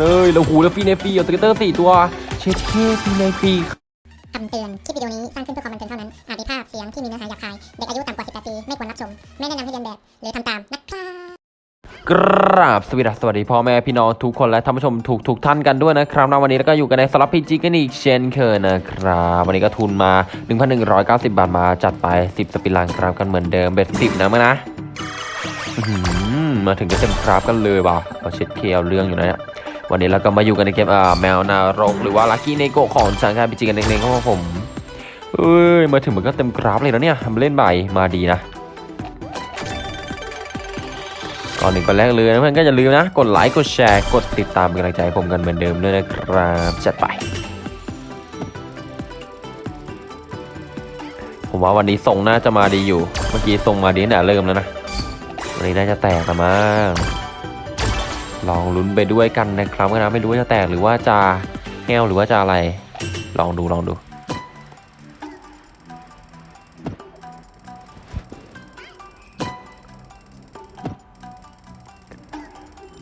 เอ้ยแล้วหูแล้วฟีในฟีเอาสเกตเตอร์สี่ตัว เช็ดเคฟีในฟีคำเตือน คลิปวิดีโอนี้สร้างขึ้นเพื่อความบันเทิงเท่านั้น อาจมีภาพเสียงที่มีเนื้อหาหยาบคาย เด็กอายุต่ำกว่า 18 ปี ไม่ควรรับชม ไม่แนะนำให้เรียนแบบ หรือทำตามนะครับกราบสวัสดีสวัสดีพ่อแม่พี่น้องทุกคนและท่านผู้ชมทุกทุกท่านกันด้วยนะครับนะวันนี้แล้วก็อยู่กันในสลับพีจีกันอีกเช่นเคยนะครับวันนี้ก็ทุนมา 1,190 บาทมาจัดไป 10 สปินลังครับกันเหมือนเดิมเบ็ดสิบนะมั้ยนะอื้อหือมาถึงก็เต็มครับกันเลยว่ะเอาเช็ดเคเอาเรื่องอยู่นะเนี่ย วันนี้เราก็มาอยู่กันในเกมอ่าแมวนารกหรือว่าลัคกี้เนโกของสังการพีจีกันเองๆครับผมเอ้ยมาถึงมันก็เต็มกราฟเลยแล้วเนี่ยทำเล่นใบมาดีนะก่อนหนึ่งก่อนแรกเลยนะเพื่อนก็อย่าลืมนะ กดไลค์กดแชร์กดติดตามเป็นกำลังใจผมกันเหมือนเดิมด้วยนะครับจัดไป ผมว่าวันนี้ทรงน่าจะมาดีอยู่ เมื่อกี้ทรงมาดีแต่เริ่มแล้วนะวันนี้น่าจะแตกละมั้ง ลองลุ้นไปด้วยกันนะครับนะไม่รู้ว่าจะแตกหรือว่าจะแห้วหรือว่าจะอะไร ลองดูลองดู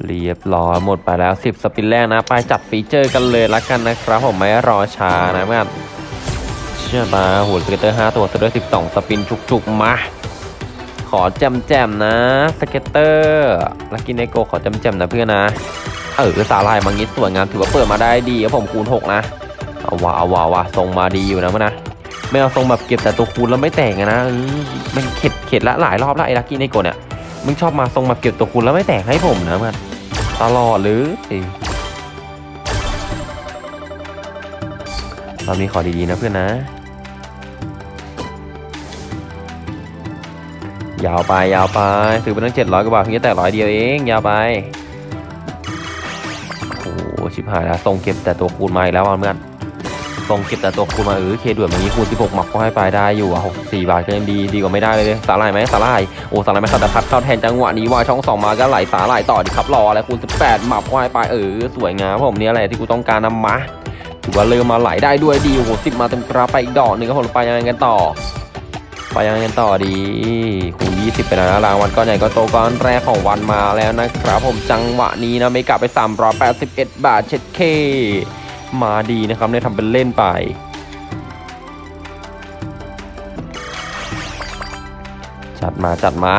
เรียบร้อยหมดไปแล้ว 10 สปินแรกนะ ไปจัดฟีเจอร์กันเลยละกันนะครับ ผมไม่รอช้านะเพื่อนเชื่อมาหัว scatter 5 ตัวซะด้วย 12 spin จุกๆ มา อแจมแจมๆนะ scatter Lucky Neko ขอแจมแจมๆนะเพื่อนนะเออสาลายมังงิดสวยงามถือว่าเปิดมาได้ดีครับผมคูณ 6 นะเอาว่าเอาว่าว่าทรงมาดีอยู่นะเพื่อนนะไม่เอาทรงแบบเก็บแต่ตัวคูณแล้วไม่แตกนะมันเข็ดเข็ดละหลายรอบละไอ้ Lucky Neko เนี่ยมึงชอบมาทรงแบบเก็บตัวคูณแล้วไม่แตกให้ผมนะเพื่อนตลอดหรือรอบนี้ขอดีๆนะเพื่อนนะ ยาวไปยาวไปซื้อไปตั้งเจ็ดร้อยกว่าบาทเพียงแค่แต่ร้อยเดียวเองยาวไปโอ้ชิบหายแล้วทรงเก็บแต่ตัวคูณมาอีกแล้วเพื่อนทรงเก็บแต่ตัวคูณมาเออเคด่วนแบบนี้คูณ16หมักก็ให้ไปได้อยู่อะ64บาทก็ยังดีดีกว่าไม่ได้เลยสาหร่ายไหมสาหร่ายโอ้สาหร่ายไหมสัตพัดเข้าแทนจังหวะนี้ว่าช่องสองมาก็ไหลสาหร่ายต่อดิครับรอแล้วคูณ18หมักก็ให้ไปเออสวยงามผมเนี่ยแหละที่กูต้องการนำมาถือว่าเริ่มมาไหลได้ด้วยดีโอ้โหสิบมาเต็มกราไปอีกดอกหนึ่งครับผมไปยังไงกันต่อ ไปยังไงกันต่อดีคูณ20 ไปแล้วนะรางวัลก้อนใหญ่ก็โตก้อนแรกของวันมาแล้วนะครับ ผมจังหวะนี้นะไม่กลับไป 381 บาทเช็ดเค มาดีนะครับได้ทำเป็นเล่นไปจัดมาจัดมา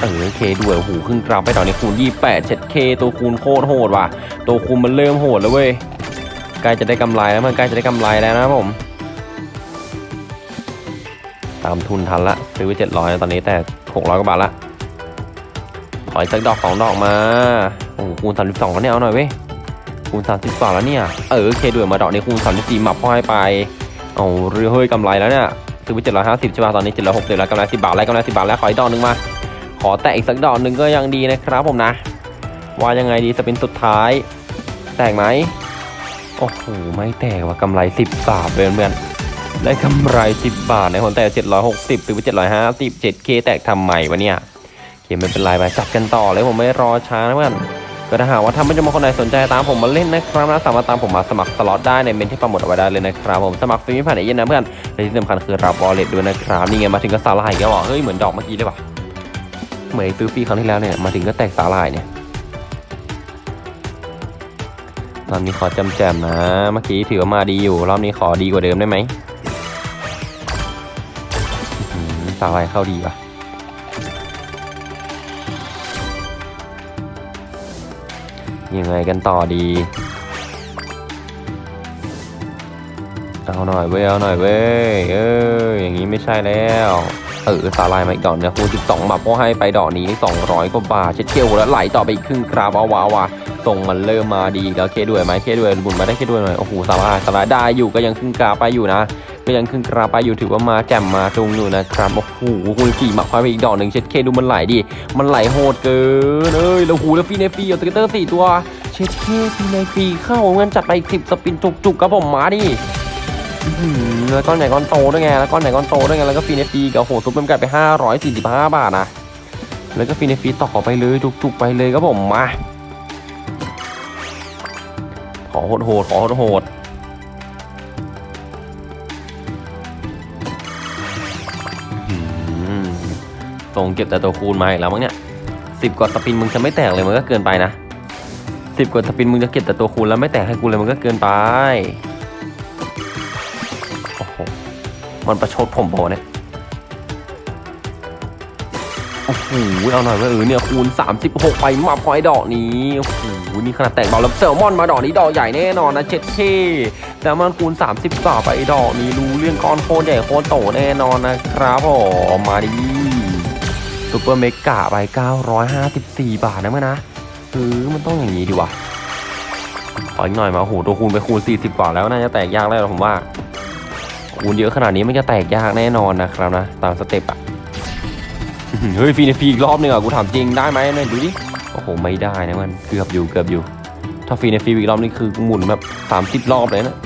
เออเคด้วยโอ้โหขึ้นกราฟไปตอนนี้คูณ28เช็ดเคตัวคูณโคตรโหดว่ะ ตัวคูณมันเริ่มโหดแล้วเว้ย ใกล้จะได้กำไรแล้วมันใกล้จะได้กำไรแล้วนะผม ตามทุนทันละ ซื้อไว้เจ็ดร้อยตอนนี้แต่หกร้อยกว่าบาทละขออีกสักดอกสองดอกมา โอ้โหคูณสามสิบสองก็เนี่ยเอาหน่อยเว้ยคูณสามสิบสองแล้วเนี่ย เออเคด้วยมาดอกนี้คูณสามสิบสี่หมับพ่อยไปเอาเรือเฮ้ยกำไรแล้วเนี่ยซื้อไปเจ็ดร้อยห้าสิบใช่ป่ะตอนนี้เจ็ดร้อยหกสิบแล้วกำไรสิบบาทแล้วกำไรสิบบาทแล้วขออีกดอกหนึ่งมา ขอแตะอีกสักดอกหนึ่งก็ยังดีนะครับผมนะ ว่ายังไงดีสปินสุดท้าย แตกไหม โอ้โห ไม่แตกว่ากำไร 10 บาทเพื่อนๆได้กำไร 10 บาทในคนแต่760 ซื้อไป750 7K แตกทำใหม่วะเนี่ยเกมไม่เป็นไรไปจัดกันต่อเลยผมไม่รอช้านะเพื่อนก็ถ้าหากว่าท่านผู้ชมคนไหนสนใจตามผมมาเล่นนะครับนะสามารถตามผมมาสมัครสล็อตได้ในเมนที่โปรโมทเอาไว้ได้เลยนะครับผมสมัครฟรีไม่ผ่านไอเย็นนะเพื่อนและที่สำคัญคือรับวอลเลตด้วยนะครับนี่ไงมาถึงก็สาลายก็บอกเฮ้ยเหมือนดอกเมื่อกี้เลยว่ะเหมือนซื้อฟรีครั้งที่แล้วเนี่ยมาถึงก็แตกสาลายเนี่ย รอบนี้ขอจำแจมนะ เมื่อกี้ถือว่ามาดีอยู่ รอบนี้ขอดีกว่าเดิมได้ไหมสาวไรเข้าดีป่ะยังไงกันต่อดี เอาหน่อยเว้ย เอาหน่อยเว้ย เออ อย่างนี้ไม่ใช่แล้ว เออสาลายมาอีกดอกเนี่ยคูณ12บับก็ให้ไปดอกนี้ 200กว่าบาทเช็ดเกลแล้วไหลต่อไปอีกครึ่งกราบเอาวาวา ทรงมันเริ่มมาดีแล้วเคด้วยไหมเคด้วยบุญมาได้เคด้วยหน่อยโอ้โหสาลายสาลายได้อยู่ก็ยังครึ่งกราไปอยู่นะก็ยังครึ่งกราไปอยู่ถือว่ามาแจ่มมาตรงอยู่นะครับโอ้โหคูณสี่หมักควายไปอีกดอกหนึ่งเช็ดเคดูมันไหลดิมันไหลโหดเกินเอ้ยแล้วหูแล้วฟีในฟีเอาสเกตเตอร์สี่ตัวเช็ดเคฟีในฟีเข้าเงินจัดไปอีกสิบสปินจุกๆครับผมมาดิแล้วก้อนใหญ่ก้อนโตด้วยไงแล้วก้อนใหญ่ก้อนโตด้วยไงแล้วก็ฟีเนฟีกับโหซุปเป็นกลายไปห้าร้อยสี่สิบห้าบาทนะแล้วก็ฟีเนฟีต่อไปเลยจุกๆไปเลยครับผมมา อโหดโหดขอโหดโหดๆอื้อหือตรงเก็บแต่ตัวคูณมาอีกแล้วมั้งเนี่ยสิบกว่าสปินมึงจะไม่แตกเลยมันก็เกินไปนะสิบกว่าสปินมึงจะเก็บแต่ตัวคูณแล้วไม่แตกให้กูเลยมันก็เกินไป โอ้โห มันประชดผมโบเนี่ย โอ้โหเอาหน่อยว่าเออเนี่ยคูณ 36 ไปมาพอยดอกนี้โอ้โหนี่ขนาดแตกเบาแล้วแซลมอนมาดอกนี้ดอกใหญ่แน่นอนนะเจ็ดเคแซลมอนคูณ 30กว่าไปดอกนี้รู้เรื่องก้อนโคตรใหญ่โคตรโตแน่นอนนะครับผมมาดิ super mega ไป 954 บาทนะเมื่อนะเออมันต้องอย่างนี้ดีวะขออีกหน่อยมาโอ้โหตัวคูณไปคูณ 40กว่าแล้วน่าจะแตกยากแล้วผมว่าคูณเยอะขนาดนี้มันจะแตกยากแน่นอนนะครับนะตาม step อะ เฮ้ยฟีนฟีอีกรอบหนึ่งอะกูถามจริงได้ไหมเนี่ยดูดิโอ้โหไม่ได้นะมันเกือบอยู่เกือบอยู่ ถ้าฟีนฟีอีกรอบนี่คือหมุนแบบ30รอบเลยนะ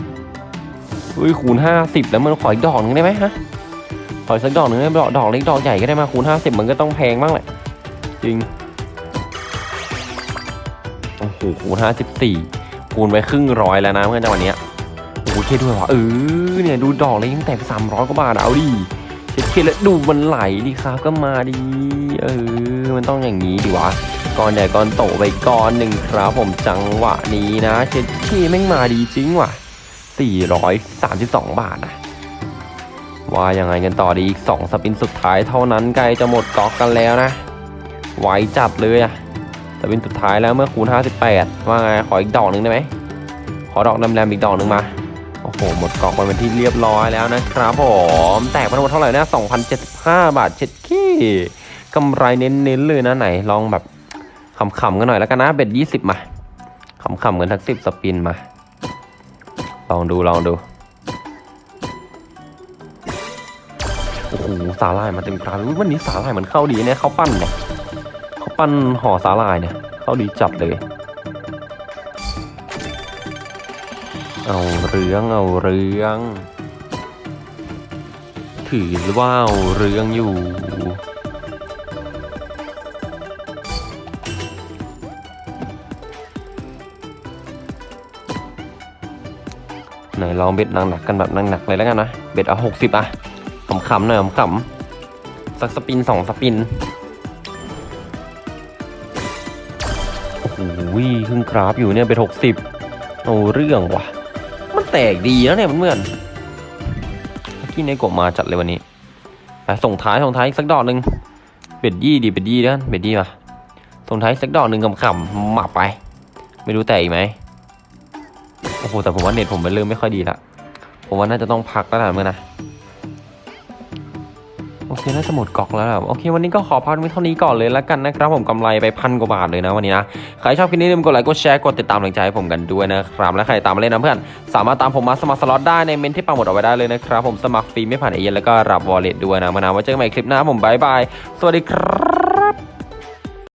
เฮ้ยคูณ50แล้วมันขออีกดอกนึงได้ไหมฮะขออีกสักดอกหนึ่งได้ดอกดอกเล็กดอกใหญ่ก็ได้มาคูณห้าสิบมันก็ต้องแพงบ้างแหละจริงโอ้โหคูณห้าสิบสี่คูณไปครึ่งร้อยแล้วนะเพื่อนจังหวะเนี้ยโอ้โหเคด้วยวะเออเนี่ยดูดอกเลยยังแตกสามร้อยกว่าบาทเอาดิ เช็ดเคแล้วดูมันไหลดิครับก็มาดิเออมันต้องอย่างนี้ดิวะก้อนใหญ่ก้อนโตไปก้อนหนึ่งครับผมจังหวะนี้นะ เช็ดเคแม่งมาดีจริงว่ะสี่ร้อยสามสิบสองบาทนะว่ายังไงกันต่อดีอีกสองสปินสุดท้ายเท่านั้นใกล้จะหมดก๊อกกันแล้วนะ ไวจัดเลยอะสปินสุดท้ายแล้วเมื่อคูณ 58 ว่าไงขออีกดอกหนึ่งได้ไหมขอดอกนำแรมอีกดอกหนึ่งมา โอ้โห หมดกอกไปเป็นที่เรียบร้อยแล้วนะครับผม แตกไปทั้งหมดเท่าไหร่นะ2,075 บาทเช็ดขี้กำไรเน้นๆเลยนะไหน ลองแบบขำๆกันหน่อยแล้วกันนะ เบ็ด20มาขำๆกันทักสิบสปินมา ลองดูลองดู โอ้โห สาหร่ายมาเต็มกราวันนี้สาหร่ายมันเข้าดีเนี่ยเขาปั้นเนี่ย เขาปั้นห่อสาหร่ายเนี่ย เข้าดีจัดเลย เอาเรื่องเอาเรื่อง ถือว่าเอาเรื่องอยู่ไหนลอง bet หนักๆกันแบบหนักๆเลยแล้วกันนะ bet เอาหกสิบอะขำๆหน่อยขำๆสัก spin สอง spin โอ้โหครึ่งกราฟอยู่เนี่ย bet หกสิบเอาเรื่องว่ะ มันแตกดีแล้วเนี่ยเพื่อนๆเมื่อกี้ในกบมาจัดเลยวันนี้ส่งท้ายส่งท้ายอีกสักดอกหนึ่ง bet ยี่ดี bet ยี่แล้ว bet ยี่มาส่งท้ายสักดอกหนึ่งขำๆหมับไป ไม่รู้แตกอีกไหมโอ้โหแต่ผมว่าเน็ตผมมันเริ่มไม่ค่อยดีละผมว่าน่าจะต้องพักแล้วนะเมื่อนะ โอเคน่าจะหมดกอกแล้วโอเค วันนี้ก็ขอพักไว้เท่านี้ก่อนเลยแล้วกันนะครับผมกำไรไปพันกว่าบาทเลยนะวันนี้นะใครชอบคลิปนี้อย่าลืมกดไลค์กดแชร์กดติดตามกำลังใจให้ผมกันด้วยนะครับและใครตามมาเล่นนะเพื่อนสามารถตามผมมาสมัครสล็อตได้ในเม้นที่ปักหมุดเอาไว้ได้เลยนะครับผมสมัครฟรีไม่ผ่านเอเย่นต์แล้วก็รับ wallet ด้วยนะมานะไว้เจอกันใหม่คลิปหน้าผม bye bye สวัสดีครับ